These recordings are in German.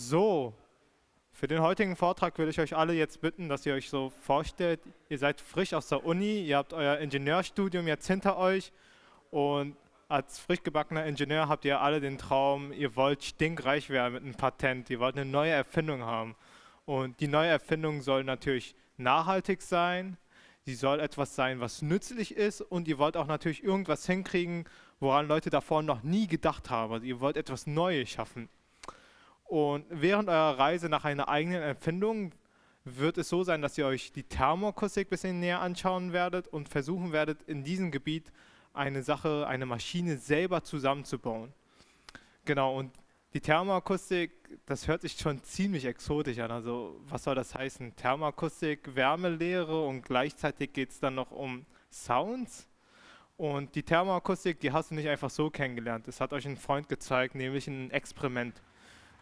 So, für den heutigen Vortrag würde ich euch alle jetzt bitten, dass ihr euch so vorstellt, ihr seid frisch aus der Uni, ihr habt euer Ingenieurstudium jetzt hinter euch und als frisch gebackener Ingenieur habt ihr alle den Traum, ihr wollt stinkreich werden mit einem Patent, ihr wollt eine neue Erfindung haben. Und die neue Erfindung soll natürlich nachhaltig sein, sie soll etwas sein, was nützlich ist und ihr wollt auch natürlich irgendwas hinkriegen, woran Leute davor noch nie gedacht haben. Also ihr wollt etwas Neues schaffen. Und während eurer Reise nach einer eigenen Empfindung wird es so sein, dass ihr euch die Thermoakustik ein bisschen näher anschauen werdet und versuchen werdet, in diesem Gebiet eine Sache, eine Maschine selber zusammenzubauen. Genau, und die Thermoakustik, das hört sich schon ziemlich exotisch an. Also was soll das heißen? Thermoakustik, Wärmelehre und gleichzeitig geht es dann noch um Sounds. Und die Thermoakustik, die hast du nicht einfach so kennengelernt. Das hat euch ein Freund gezeigt, nämlich ein Experiment.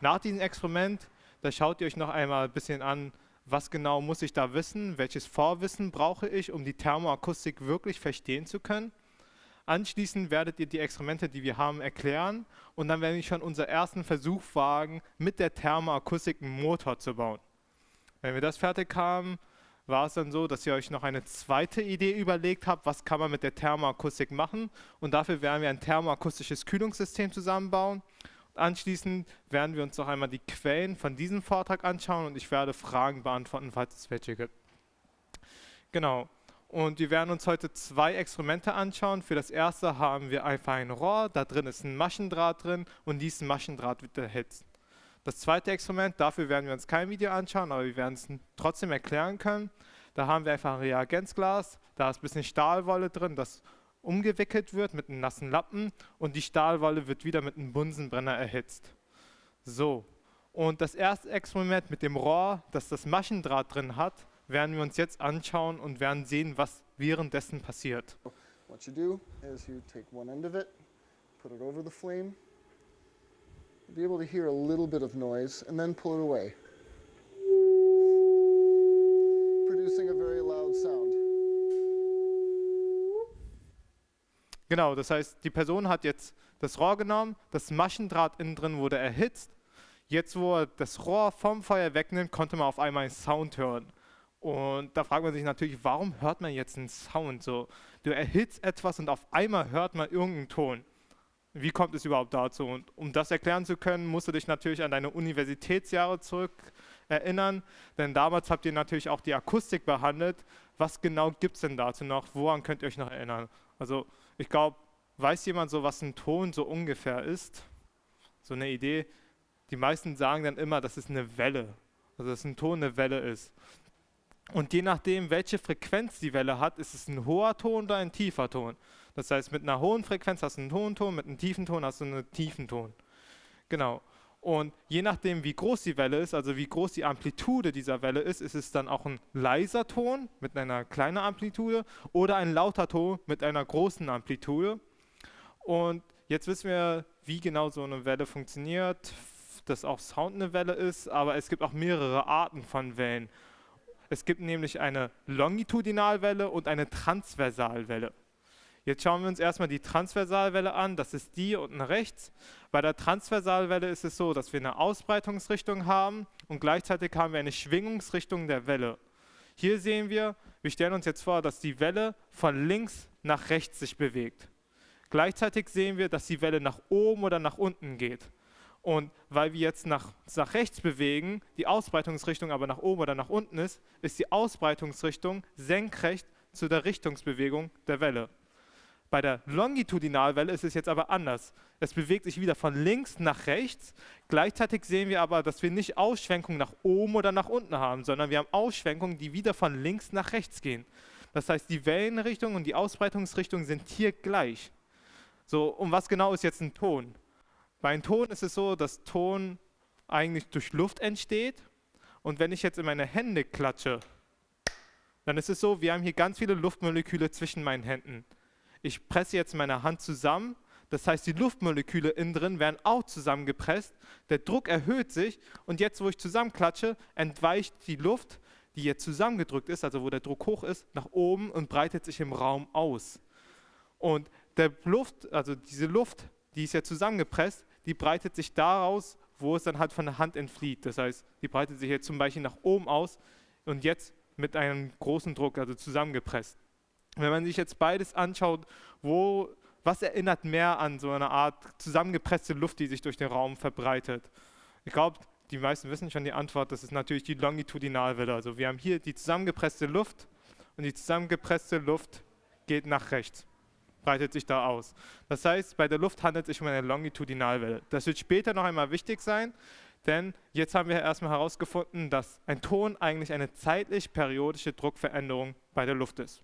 Nach diesem Experiment, da schaut ihr euch noch einmal ein bisschen an, was genau muss ich da wissen, welches Vorwissen brauche ich, um die Thermoakustik wirklich verstehen zu können. Anschließend werdet ihr die Experimente, die wir haben, erklären und dann werden wir schon unseren ersten Versuch wagen, mit der Thermoakustik einen Motor zu bauen. Wenn wir das fertig haben, war es dann so, dass ihr euch noch eine zweite Idee überlegt habt, was kann man mit der Thermoakustik machen und dafür werden wir ein thermoakustisches Kühlungssystem zusammenbauen Anschließend werden wir uns noch einmal die Quellen von diesem Vortrag anschauen und ich werde Fragen beantworten, falls es welche gibt. Genau. Und wir werden uns heute zwei Experimente anschauen. Für das erste haben wir einfach ein Rohr, da drin ist ein Maschendraht drin und diesen Maschendraht wird erhitzt. Das zweite Experiment, dafür werden wir uns kein Video anschauen, aber wir werden es trotzdem erklären können. Da haben wir einfach ein Reagenzglas, da ist ein bisschen Stahlwolle drin, das umgewickelt wird mit einem nassen Lappen und die Stahlwolle wird wieder mit einem Bunsenbrenner erhitzt. So, und das erste Experiment mit dem Rohr, das das Maschendraht drin hat, werden wir uns jetzt anschauen und werden sehen, was währenddessen passiert. What you do is you take one end of it, put it over the flame, you'll be able to hear a little bit of noise, and then pull it away, producing a very loud sound. Genau, das heißt, die Person hat jetzt das Rohr genommen, das Maschendraht innen drin wurde erhitzt. Jetzt, wo er das Rohr vom Feuer wegnimmt, konnte man auf einmal einen Sound hören. Und da fragt man sich natürlich, warum hört man jetzt einen Sound? So, du erhitzt etwas und auf einmal hört man irgendeinen Ton. Wie kommt es überhaupt dazu? Und um das erklären zu können, musst du dich natürlich an deine Universitätsjahre zurück erinnern, denn damals habt ihr natürlich auch die Akustik behandelt. Was genau gibt es denn dazu noch? Woran könnt ihr euch noch erinnern? Also ich glaube, weiß jemand so, was ein Ton so ungefähr ist? So eine Idee. Die meisten sagen dann immer, dass es eine Welle, also dass ein Ton eine Welle ist. Und je nachdem, welche Frequenz die Welle hat, ist es ein hoher Ton oder ein tiefer Ton. Das heißt, mit einer hohen Frequenz hast du einen hohen Ton, mit einem tiefen Ton hast du einen tiefen Ton. Genau. Und je nachdem, wie groß die Welle ist, also wie groß die Amplitude dieser Welle ist, ist es dann auch ein leiser Ton mit einer kleinen Amplitude oder ein lauter Ton mit einer großen Amplitude. Und jetzt wissen wir, wie genau so eine Welle funktioniert, dass auch Sound eine Welle ist, aber es gibt auch mehrere Arten von Wellen. Es gibt nämlich eine Longitudinalwelle und eine Transversalwelle. Jetzt schauen wir uns erstmal die Transversalwelle an, das ist die unten rechts. Bei der Transversalwelle ist es so, dass wir eine Ausbreitungsrichtung haben und gleichzeitig haben wir eine Schwingungsrichtung der Welle. Hier sehen wir, wir stellen uns jetzt vor, dass die Welle von links nach rechts sich bewegt. Gleichzeitig sehen wir, dass die Welle nach oben oder nach unten geht. Und weil wir jetzt nach, nach rechts bewegen, die Ausbreitungsrichtung aber nach oben oder nach unten ist, ist die Ausbreitungsrichtung senkrecht zu der Richtungsbewegung der Welle. Bei der Longitudinalwelle ist es jetzt aber anders. Es bewegt sich wieder von links nach rechts. Gleichzeitig sehen wir aber, dass wir nicht Ausschwenkungen nach oben oder nach unten haben, sondern wir haben Ausschwenkungen, die wieder von links nach rechts gehen. Das heißt, die Wellenrichtung und die Ausbreitungsrichtung sind hier gleich. So, und was genau ist jetzt ein Ton? Bei einem Ton ist es so, dass Ton eigentlich durch Luft entsteht. Und wenn ich jetzt in meine Hände klatsche, dann ist es so, wir haben hier ganz viele Luftmoleküle zwischen meinen Händen ich presse jetzt meine Hand zusammen, das heißt, die Luftmoleküle innen drin werden auch zusammengepresst, der Druck erhöht sich und jetzt, wo ich zusammenklatsche, entweicht die Luft, die jetzt zusammengedrückt ist, also wo der Druck hoch ist, nach oben und breitet sich im Raum aus. Und der Luft, also diese Luft, die ist ja zusammengepresst, die breitet sich daraus, wo es dann halt von der Hand entflieht. Das heißt, die breitet sich jetzt zum Beispiel nach oben aus und jetzt mit einem großen Druck, also zusammengepresst. Wenn man sich jetzt beides anschaut, wo, was erinnert mehr an so eine Art zusammengepresste Luft, die sich durch den Raum verbreitet? Ich glaube, die meisten wissen schon die Antwort, das ist natürlich die Longitudinalwelle. Also wir haben hier die zusammengepresste Luft und die zusammengepresste Luft geht nach rechts, breitet sich da aus. Das heißt, bei der Luft handelt es sich um eine Longitudinalwelle. Das wird später noch einmal wichtig sein, denn jetzt haben wir erstmal herausgefunden, dass ein Ton eigentlich eine zeitlich periodische Druckveränderung bei der Luft ist.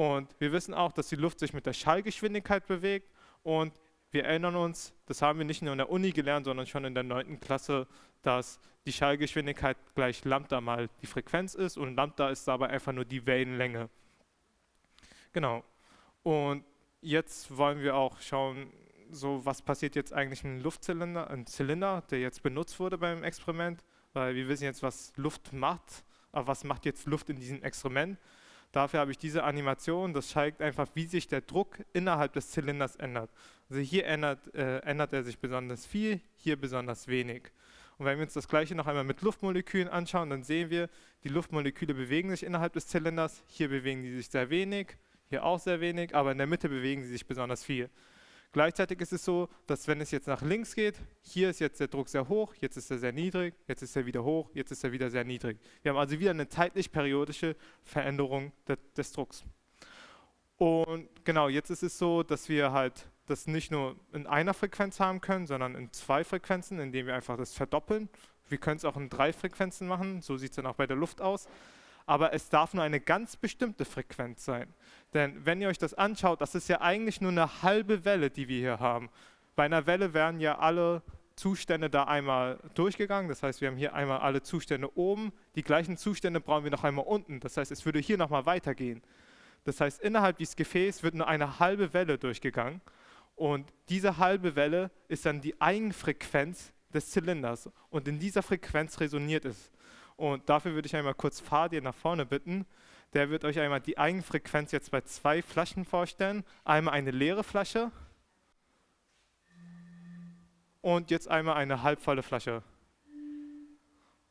Und wir wissen auch, dass die Luft sich mit der Schallgeschwindigkeit bewegt und wir erinnern uns, das haben wir nicht nur in der Uni gelernt, sondern schon in der 9. Klasse, dass die Schallgeschwindigkeit gleich Lambda mal die Frequenz ist und Lambda ist dabei einfach nur die Wellenlänge. Genau. Und jetzt wollen wir auch schauen, so was passiert jetzt eigentlich in einem Luftzylinder, ein Zylinder, der jetzt benutzt wurde beim Experiment, weil wir wissen jetzt, was Luft macht, aber was macht jetzt Luft in diesem Experiment? Dafür habe ich diese Animation, das zeigt einfach, wie sich der Druck innerhalb des Zylinders ändert. Also hier ändert, äh, ändert er sich besonders viel, hier besonders wenig. Und wenn wir uns das gleiche noch einmal mit Luftmolekülen anschauen, dann sehen wir, die Luftmoleküle bewegen sich innerhalb des Zylinders, hier bewegen die sich sehr wenig, hier auch sehr wenig, aber in der Mitte bewegen sie sich besonders viel. Gleichzeitig ist es so, dass wenn es jetzt nach links geht, hier ist jetzt der Druck sehr hoch, jetzt ist er sehr niedrig, jetzt ist er wieder hoch, jetzt ist er wieder sehr niedrig. Wir haben also wieder eine zeitlich periodische Veränderung de des Drucks. Und genau, jetzt ist es so, dass wir halt das nicht nur in einer Frequenz haben können, sondern in zwei Frequenzen, indem wir einfach das verdoppeln. Wir können es auch in drei Frequenzen machen, so sieht es dann auch bei der Luft aus. Aber es darf nur eine ganz bestimmte Frequenz sein. Denn wenn ihr euch das anschaut, das ist ja eigentlich nur eine halbe Welle, die wir hier haben. Bei einer Welle werden ja alle Zustände da einmal durchgegangen. Das heißt, wir haben hier einmal alle Zustände oben. Die gleichen Zustände brauchen wir noch einmal unten. Das heißt, es würde hier nochmal weitergehen. Das heißt, innerhalb dieses Gefäßes wird nur eine halbe Welle durchgegangen. Und diese halbe Welle ist dann die Eigenfrequenz des Zylinders. Und in dieser Frequenz resoniert es. Und dafür würde ich einmal kurz Fadir nach vorne bitten der wird euch einmal die Eigenfrequenz jetzt bei zwei Flaschen vorstellen. Einmal eine leere Flasche und jetzt einmal eine halbvolle Flasche.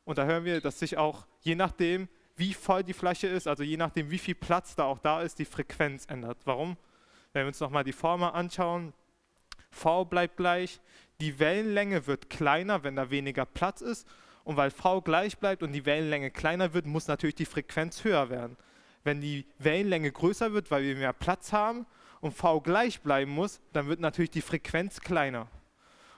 Und da hören wir, dass sich auch je nachdem, wie voll die Flasche ist, also je nachdem, wie viel Platz da auch da ist, die Frequenz ändert. Warum? Wenn wir uns nochmal die Formel anschauen, V bleibt gleich, die Wellenlänge wird kleiner, wenn da weniger Platz ist. Und weil V gleich bleibt und die Wellenlänge kleiner wird, muss natürlich die Frequenz höher werden wenn die Wellenlänge größer wird, weil wir mehr Platz haben und v gleich bleiben muss, dann wird natürlich die Frequenz kleiner.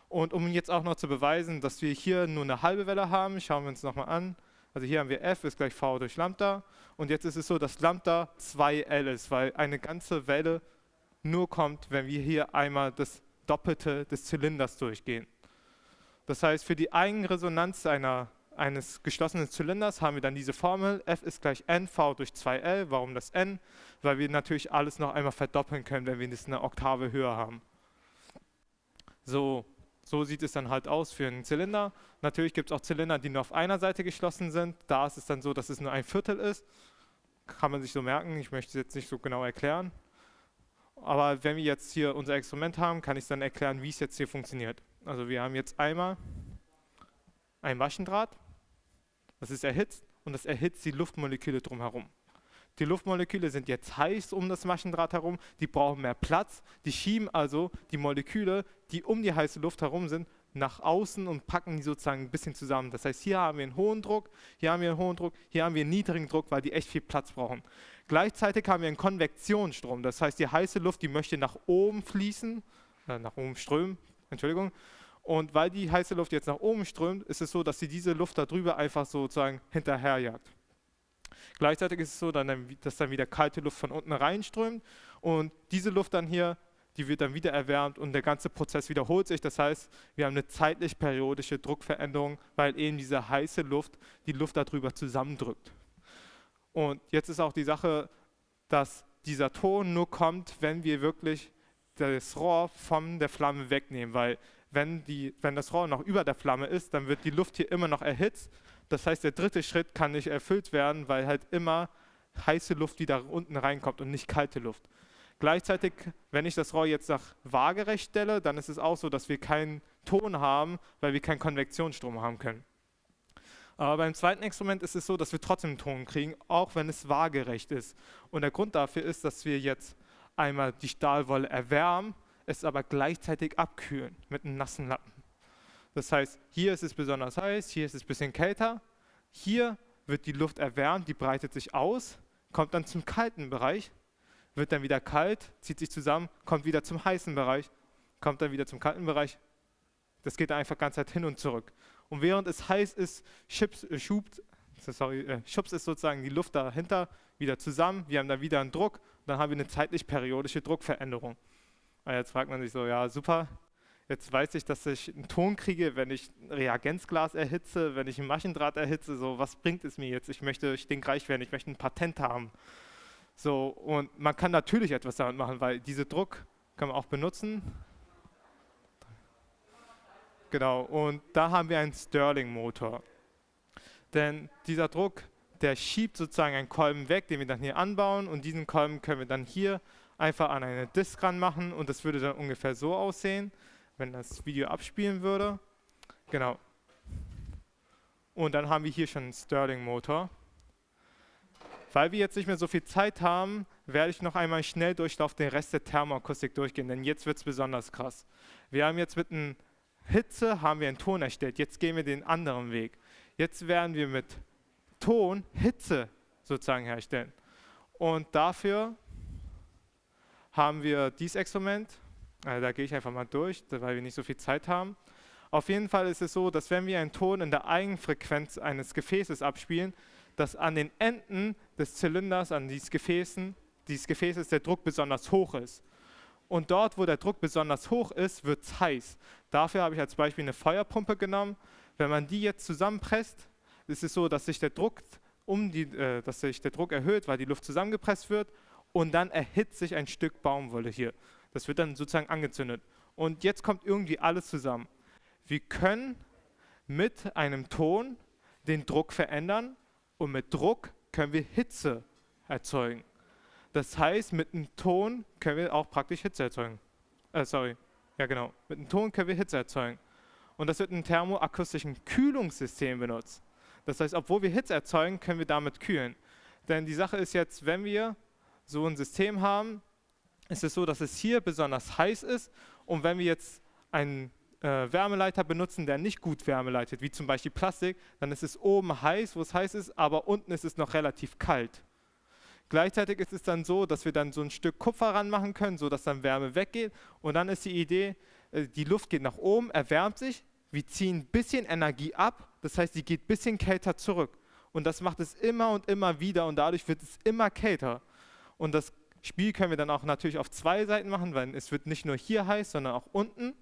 Und um jetzt auch noch zu beweisen, dass wir hier nur eine halbe Welle haben, schauen wir uns nochmal an. Also hier haben wir f ist gleich v durch Lambda. Und jetzt ist es so, dass Lambda 2L ist, weil eine ganze Welle nur kommt, wenn wir hier einmal das Doppelte des Zylinders durchgehen. Das heißt, für die Eigenresonanz einer eines geschlossenen Zylinders haben wir dann diese Formel, F ist gleich NV durch 2L. Warum das N? Weil wir natürlich alles noch einmal verdoppeln können, wenn wir das eine Oktave höher haben. So, so sieht es dann halt aus für einen Zylinder. Natürlich gibt es auch Zylinder, die nur auf einer Seite geschlossen sind. Da ist es dann so, dass es nur ein Viertel ist. Kann man sich so merken, ich möchte es jetzt nicht so genau erklären. Aber wenn wir jetzt hier unser Experiment haben, kann ich dann erklären, wie es jetzt hier funktioniert. Also wir haben jetzt einmal ein Maschendraht, das ist erhitzt und das erhitzt die Luftmoleküle drumherum. Die Luftmoleküle sind jetzt heiß um das Maschendraht herum, die brauchen mehr Platz, die schieben also die Moleküle, die um die heiße Luft herum sind, nach außen und packen die sozusagen ein bisschen zusammen. Das heißt, hier haben wir einen hohen Druck, hier haben wir einen hohen Druck, hier haben wir einen niedrigen Druck, weil die echt viel Platz brauchen. Gleichzeitig haben wir einen Konvektionsstrom, das heißt, die heiße Luft, die möchte nach oben fließen, äh, nach oben strömen, Entschuldigung, und weil die heiße Luft jetzt nach oben strömt, ist es so, dass sie diese Luft darüber einfach sozusagen hinterherjagt. Gleichzeitig ist es so, dass dann wieder kalte Luft von unten reinströmt und diese Luft dann hier, die wird dann wieder erwärmt und der ganze Prozess wiederholt sich. Das heißt, wir haben eine zeitlich periodische Druckveränderung, weil eben diese heiße Luft die Luft darüber zusammendrückt. Und jetzt ist auch die Sache, dass dieser Ton nur kommt, wenn wir wirklich das Rohr von der Flamme wegnehmen, weil wenn, die, wenn das Rohr noch über der Flamme ist, dann wird die Luft hier immer noch erhitzt. Das heißt, der dritte Schritt kann nicht erfüllt werden, weil halt immer heiße Luft wieder unten reinkommt und nicht kalte Luft. Gleichzeitig, wenn ich das Rohr jetzt nach waagerecht stelle, dann ist es auch so, dass wir keinen Ton haben, weil wir keinen Konvektionsstrom haben können. Aber beim zweiten Experiment ist es so, dass wir trotzdem Ton kriegen, auch wenn es waagerecht ist. Und der Grund dafür ist, dass wir jetzt einmal die Stahlwolle erwärmen, es aber gleichzeitig abkühlen mit einem nassen Lappen. Das heißt, hier ist es besonders heiß, hier ist es ein bisschen kälter. Hier wird die Luft erwärmt, die breitet sich aus, kommt dann zum kalten Bereich, wird dann wieder kalt, zieht sich zusammen, kommt wieder zum heißen Bereich, kommt dann wieder zum kalten Bereich. Das geht einfach ganz Zeit hin und zurück. Und während es heiß ist, schubst, äh, sorry, äh, schubst es sozusagen die Luft dahinter wieder zusammen. Wir haben dann wieder einen Druck. Dann haben wir eine zeitlich periodische Druckveränderung. Und jetzt fragt man sich so, ja super, jetzt weiß ich, dass ich einen Ton kriege, wenn ich ein Reagenzglas erhitze, wenn ich ein Maschendraht erhitze, so was bringt es mir jetzt? Ich möchte stinkreich werden, ich möchte ein Patent haben. So, und man kann natürlich etwas damit machen, weil diese Druck kann man auch benutzen. Genau, und da haben wir einen Stirling-Motor. Denn dieser Druck, der schiebt sozusagen einen Kolben weg, den wir dann hier anbauen und diesen Kolben können wir dann hier einfach an eine Disk ranmachen und das würde dann ungefähr so aussehen, wenn das Video abspielen würde. Genau. Und dann haben wir hier schon einen Stirling-Motor. Weil wir jetzt nicht mehr so viel Zeit haben, werde ich noch einmal schnell Durchlauf den Rest der Thermoakustik durchgehen, denn jetzt wird es besonders krass. Wir haben jetzt mit einem Hitze haben wir einen Ton erstellt. Jetzt gehen wir den anderen Weg. Jetzt werden wir mit Ton Hitze sozusagen herstellen. Und dafür haben wir dieses Experiment. Also da gehe ich einfach mal durch, weil wir nicht so viel Zeit haben. Auf jeden Fall ist es so, dass wenn wir einen Ton in der Eigenfrequenz eines Gefäßes abspielen, dass an den Enden des Zylinders, an dieses Gefäßen, dieses Gefäßes der Druck besonders hoch ist. Und dort, wo der Druck besonders hoch ist, wird es heiß. Dafür habe ich als Beispiel eine Feuerpumpe genommen. Wenn man die jetzt zusammenpresst, ist es so, dass sich der Druck, um die, äh, dass sich der Druck erhöht, weil die Luft zusammengepresst wird und dann erhitzt sich ein Stück Baumwolle hier. Das wird dann sozusagen angezündet. Und jetzt kommt irgendwie alles zusammen. Wir können mit einem Ton den Druck verändern und mit Druck können wir Hitze erzeugen. Das heißt, mit einem Ton können wir auch praktisch Hitze erzeugen. Äh, sorry. Ja, genau. Mit einem Ton können wir Hitze erzeugen. Und das wird in thermoakustischen Kühlungssystem benutzt. Das heißt, obwohl wir Hitze erzeugen, können wir damit kühlen. Denn die Sache ist jetzt, wenn wir so ein System haben, ist es so, dass es hier besonders heiß ist. Und wenn wir jetzt einen äh, Wärmeleiter benutzen, der nicht gut Wärme leitet, wie zum Beispiel Plastik, dann ist es oben heiß, wo es heiß ist, aber unten ist es noch relativ kalt. Gleichzeitig ist es dann so, dass wir dann so ein Stück Kupfer ranmachen können, sodass dann Wärme weggeht. Und dann ist die Idee, äh, die Luft geht nach oben, erwärmt sich, wir ziehen ein bisschen Energie ab, das heißt, sie geht ein bisschen kälter zurück. Und das macht es immer und immer wieder und dadurch wird es immer kälter. Und das Spiel können wir dann auch natürlich auf zwei Seiten machen, weil es wird nicht nur hier heiß, sondern auch unten.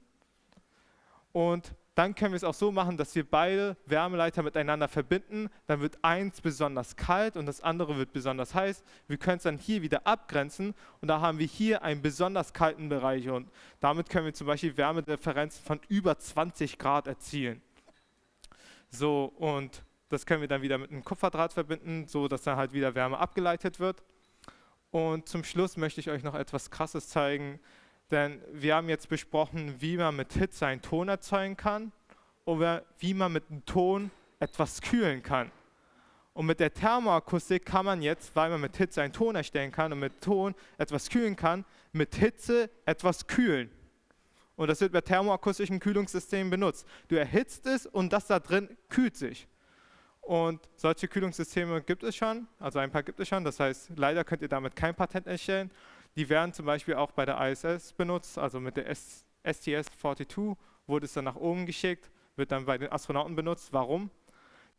Und dann können wir es auch so machen, dass wir beide Wärmeleiter miteinander verbinden. Dann wird eins besonders kalt und das andere wird besonders heiß. Wir können es dann hier wieder abgrenzen und da haben wir hier einen besonders kalten Bereich und damit können wir zum Beispiel Wärmedifferenzen von über 20 Grad erzielen. So, und das können wir dann wieder mit einem Kupferdraht verbinden, so dass dann halt wieder Wärme abgeleitet wird. Und zum Schluss möchte ich euch noch etwas Krasses zeigen. Denn wir haben jetzt besprochen, wie man mit Hitze einen Ton erzeugen kann oder wie man mit einem Ton etwas kühlen kann. Und mit der Thermoakustik kann man jetzt, weil man mit Hitze einen Ton erstellen kann und mit Ton etwas kühlen kann, mit Hitze etwas kühlen. Und das wird bei thermoakustischen Kühlungssystemen benutzt. Du erhitzt es und das da drin kühlt sich. Und solche Kühlungssysteme gibt es schon, also ein paar gibt es schon. Das heißt, leider könnt ihr damit kein Patent erstellen. Die werden zum Beispiel auch bei der ISS benutzt, also mit der STS-42 wurde es dann nach oben geschickt, wird dann bei den Astronauten benutzt. Warum?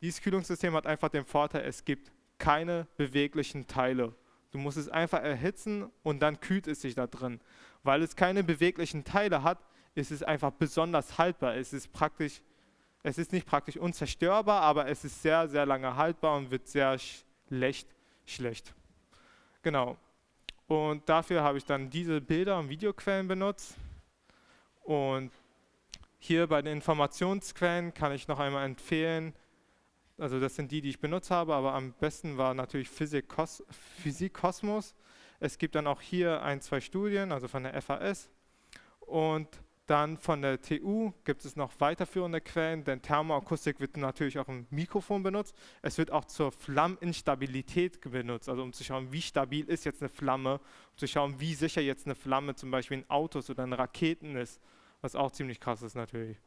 Dieses Kühlungssystem hat einfach den Vorteil, es gibt keine beweglichen Teile. Du musst es einfach erhitzen und dann kühlt es sich da drin. Weil es keine beweglichen Teile hat, ist es einfach besonders haltbar. Es ist praktisch, es ist nicht praktisch unzerstörbar, aber es ist sehr, sehr lange haltbar und wird sehr schlecht schlecht. Genau. Und dafür habe ich dann diese Bilder und Videoquellen benutzt. Und hier bei den Informationsquellen kann ich noch einmal empfehlen, also das sind die, die ich benutzt habe, aber am besten war natürlich Physik, Kos Physik Kosmos. Es gibt dann auch hier ein, zwei Studien, also von der FAS. Und Dann von der TU gibt es noch weiterführende Quellen, denn Thermoakustik wird natürlich auch im Mikrofon benutzt. Es wird auch zur Flammeninstabilität benutzt, also um zu schauen, wie stabil ist jetzt eine Flamme, um zu schauen, wie sicher jetzt eine Flamme zum Beispiel in Autos oder in Raketen ist, was auch ziemlich krass ist natürlich.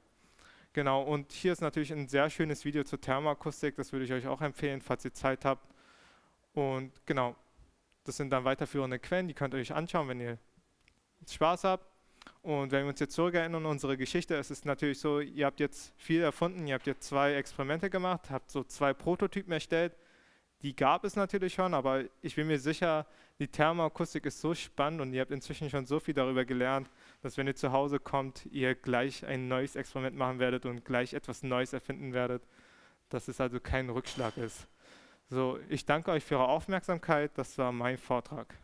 Genau, und hier ist natürlich ein sehr schönes Video zur Thermoakustik, das würde ich euch auch empfehlen, falls ihr Zeit habt. Und genau, das sind dann weiterführende Quellen, die könnt ihr euch anschauen, wenn ihr Spaß habt. Und wenn wir uns jetzt zurückerinnern an unsere Geschichte, es ist natürlich so, ihr habt jetzt viel erfunden, ihr habt jetzt zwei Experimente gemacht, habt so zwei Prototypen erstellt. Die gab es natürlich schon, aber ich bin mir sicher, die Thermoakustik ist so spannend und ihr habt inzwischen schon so viel darüber gelernt, dass wenn ihr zu Hause kommt, ihr gleich ein neues Experiment machen werdet und gleich etwas Neues erfinden werdet, dass es also kein Rückschlag ist. So, ich danke euch für eure Aufmerksamkeit. Das war mein Vortrag.